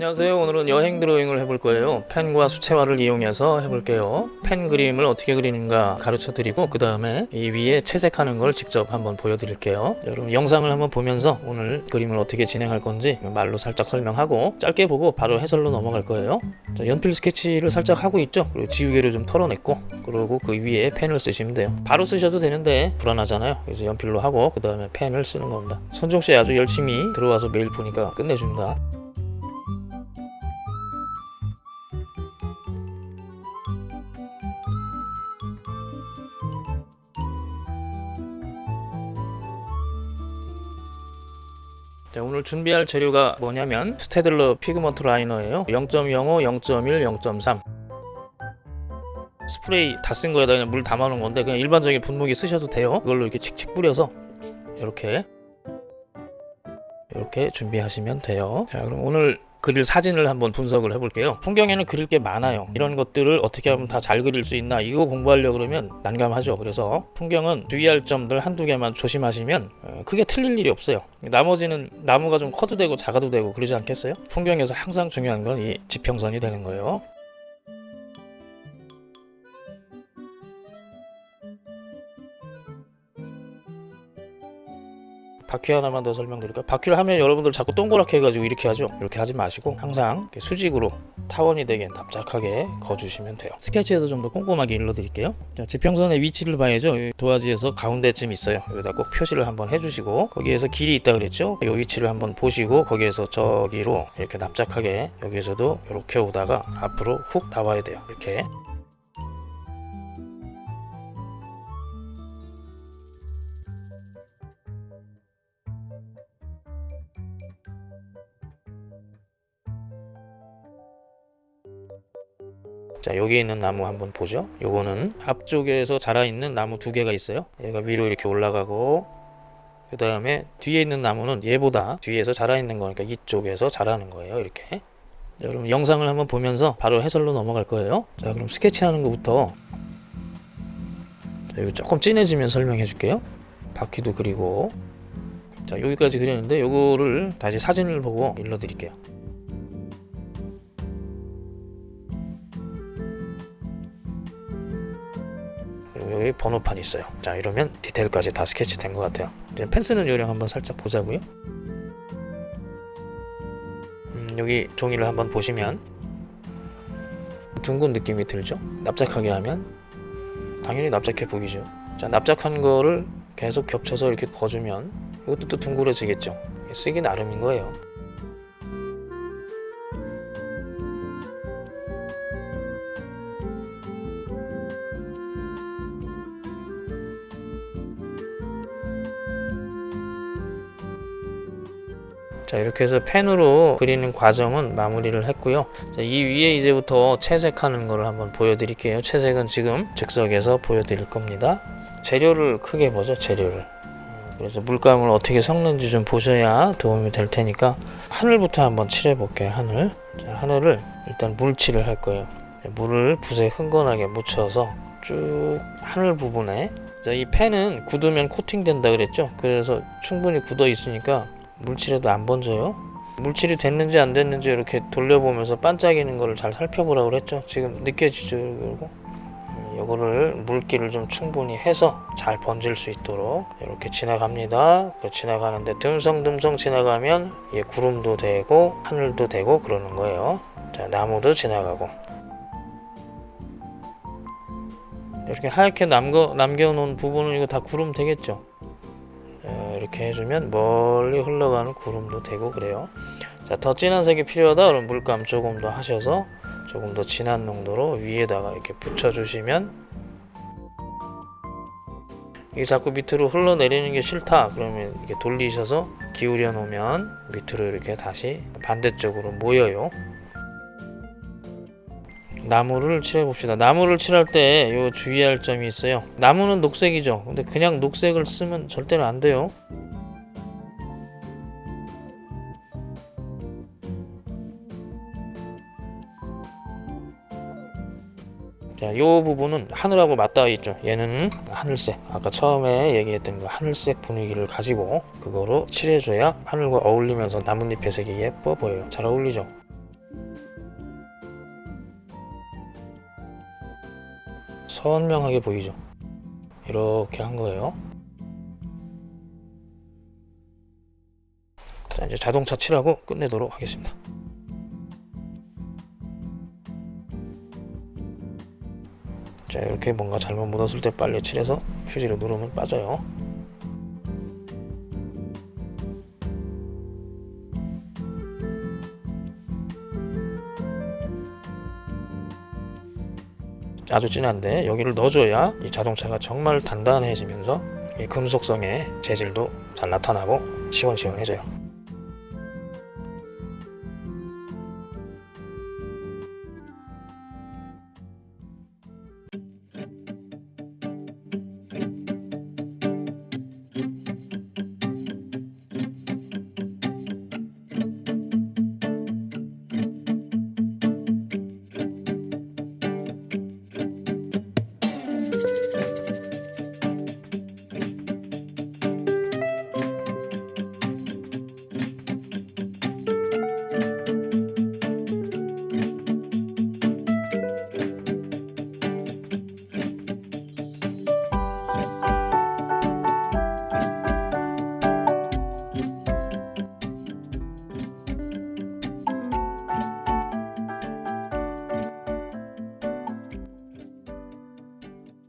안녕하세요. 오늘은 여행 드로잉을 해볼 거예요. 펜과 수채화를 이용해서 해볼게요. 펜 그림을 어떻게 그리는가 가르쳐 드리고 그 다음에 이 위에 채색하는 걸 직접 한번 보여드릴게요. 여러분 영상을 한번 보면서 오늘 그림을 어떻게 진행할 건지 말로 살짝 설명하고 짧게 보고 바로 해설로 넘어갈 거예요. 자, 연필 스케치를 살짝 하고 있죠? 그리고 지우개를 좀 털어냈고 그리고 그 위에 펜을 쓰시면 돼요. 바로 쓰셔도 되는데 불안하잖아요. 그래서 연필로 하고 그 다음에 펜을 쓰는 겁니다. 손종씨 아주 열심히 들어와서 매일 보니까 끝내줍니다 자, 오늘 준비할 재료가 뭐냐면 스테들러 pigment liner예요. 0.05, 0.1, 0.3 스프레이 다 쓴 거에다 그냥 물 담아 놓은 건데 그냥 일반적인 분무기 쓰셔도 돼요. 이걸로 이렇게 칙칙 뿌려서 이렇게 이렇게 준비하시면 돼요. 자 그럼 오늘 그릴 사진을 한번 분석을 해볼게요. 풍경에는 그릴 게 많아요. 이런 것들을 어떻게 하면 다 잘 그릴 수 있나 이거 공부하려고 그러면 난감하죠. 그래서 풍경은 주의할 점들 한두 개만 조심하시면 어, 크게 틀릴 일이 없어요. 나머지는 나무가 좀 커도 되고 작아도 되고 그러지 않겠어요? 풍경에서 항상 중요한 건 이 지평선이 되는 거예요 바퀴 하나만 더 설명드릴까요? 바퀴를 하면 여러분들 자꾸 동그랗게 해가지고 이렇게 하죠? 이렇게 하지 마시고 항상 수직으로 타원이 되게 납작하게 거주시면 돼요. 스케치에서 좀 더 꼼꼼하게 일러드릴게요. 자, 지평선의 위치를 봐야죠. 이 도화지에서 가운데쯤 있어요. 여기다 꼭 표시를 한번 해주시고 거기에서 길이 있다 그랬죠? 이 위치를 한번 보시고 거기에서 저기로 이렇게 납작하게 여기에서도 이렇게 오다가 앞으로 훅 나와야 돼요. 이렇게 자 여기 있는 나무 한번 보죠. 요거는 앞쪽에서 자라 있는 나무 두 개가 있어요. 얘가 위로 이렇게 올라가고 그 다음에 뒤에 있는 나무는 얘보다 뒤에서 자라 있는 거니까 이쪽에서 자라는 거예요 이렇게. 자, 그럼 영상을 한번 보면서 바로 해설로 넘어갈 거예요. 자 그럼 스케치 하는 것부터. 자, 이거 조금 진해지면 설명해 줄게요. 바퀴도 그리고. 자 여기까지 그렸는데 요거를 다시 사진을 보고 일러 드릴게요 여기 번호판이 있어요. 자 이러면 디테일까지 다 스케치 된 것 같아요. 이제 펜 쓰는 요령 한번 살짝 보자고요. 음, 여기 종이를 한번 보시면 둥근 느낌이 들죠? 납작하게 하면 당연히 납작해 보이죠. 자 납작한 거를 계속 겹쳐서 이렇게 거주면 이것도 또 둥그러지겠죠? 쓰기 나름인 거예요 자 이렇게 해서 펜으로 그리는 과정은 마무리를 했고요. 자, 이 위에 이제부터 채색하는 것을 한번 보여드릴게요. 채색은 지금 즉석에서 보여드릴 겁니다. 재료를 크게 보죠 재료를. 음, 그래서 물감을 어떻게 섞는지 좀 보셔야 도움이 될 테니까 하늘부터 한번 칠해 볼게요 하늘. 자, 하늘을 일단 물칠을 할 거예요. 물을 붓에 흥건하게 묻혀서 쭉 하늘 부분에. 자, 이 펜은 굳으면 코팅된다 그랬죠? 그래서 충분히 굳어 있으니까 물칠해도 안 번져요? 물칠이 됐는지 안 됐는지 이렇게 돌려보면서 반짝이는 거를 잘 살펴보라고 그랬죠? 지금 느껴지죠 이거 이거를 물기를 좀 충분히 해서 잘 번질 수 있도록 이렇게 지나갑니다. 그 지나가는데 듬성듬성 지나가면 예, 구름도 되고 하늘도 되고 그러는 거예요. 자 나무도 지나가고. 이렇게 하얗게 남겨, 남겨놓은 부분은 이거 다 구름 되겠죠 이렇게 해주면 멀리 흘러가는 구름도 되고 그래요. 자, 더 진한 색이 필요하다? 그럼 물감 조금 더 하셔서 조금 더 진한 농도로 위에다가 이렇게 붙여주시면 이게 자꾸 밑으로 흘러내리는 게 싫다? 그러면 이렇게 돌리셔서 기울여 놓으면 밑으로 이렇게 다시 반대쪽으로 모여요. 나무를 칠해 봅시다. 나무를 칠할 때 요 주의할 점이 있어요. 나무는 녹색이죠. 근데 그냥 녹색을 쓰면 절대로 안 돼요 자, 요 부분은 하늘하고 맞닿아 있죠. 얘는 하늘색. 아까 처음에 얘기했던 그 하늘색 분위기를 가지고 그거로 칠해줘야 하늘과 어울리면서 나뭇잎의 색이 예뻐 보여요. 잘 어울리죠? 선명하게 보이죠? 이렇게 한 거예요. 자 이제 자동차 칠하고 끝내도록 하겠습니다. 자 이렇게 뭔가 잘못 묻었을 때 빨리 칠해서 휴지로 누르면 빠져요. 아주 진한데 여기를 넣어줘야 이 자동차가 정말 단단해지면서 이 금속성의 재질도 잘 나타나고 시원시원해져요